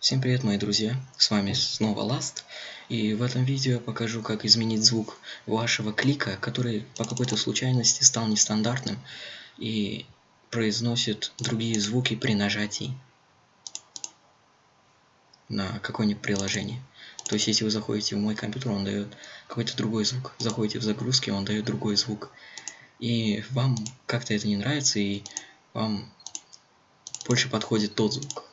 Всем привет, мои друзья! С вами снова Last, и в этом видео я покажу, как изменить звук вашего клика, который по какой-то случайности стал нестандартным и произносит другие звуки при нажатии на какое-нибудь приложение. То есть, если вы заходите в мой компьютер, он дает какой-то другой звук. Заходите в загрузки, он дает другой звук. И вам как-то это не нравится, и вам больше подходит тот звук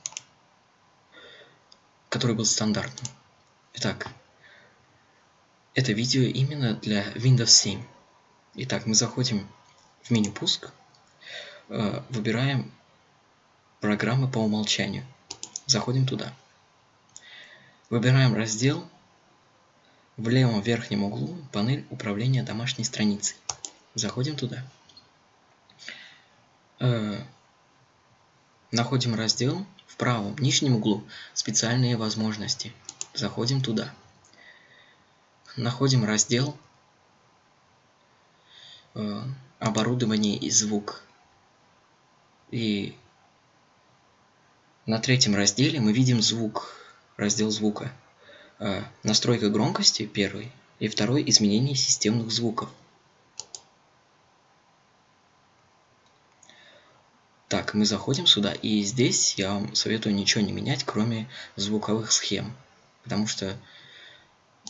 который был стандартным. Итак, это видео именно для Windows 7. Итак, мы заходим в меню «Пуск», э, выбираем «Программы по умолчанию». Заходим туда. Выбираем раздел. В левом верхнем углу панель управления домашней страницей. Заходим туда. Находим раздел в правом нижнем углу специальные возможности. Заходим туда. Находим раздел э, оборудование и звук. И на третьем разделе мы видим звук, раздел звука. Э, настройка громкости первый и второй изменение системных звуков. Так, мы заходим сюда, и здесь я вам советую ничего не менять, кроме звуковых схем. Потому что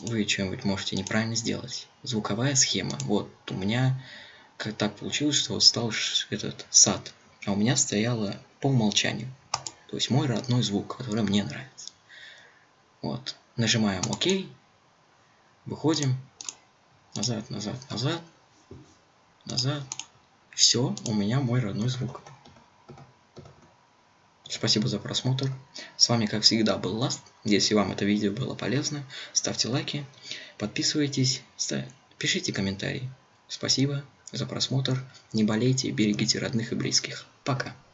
вы что-нибудь можете неправильно сделать. Звуковая схема. Вот, у меня как так получилось, что стал этот сад. А у меня стояло по умолчанию. То есть мой родной звук, который мне нравится. Вот. Нажимаем ОК. Выходим. Назад, назад, назад. Назад. Все, у меня мой родной звук. Спасибо за просмотр. С вами, как всегда, был Last. Если вам это видео было полезно, ставьте лайки, подписывайтесь, пишите комментарии. Спасибо за просмотр. Не болейте, берегите родных и близких. Пока.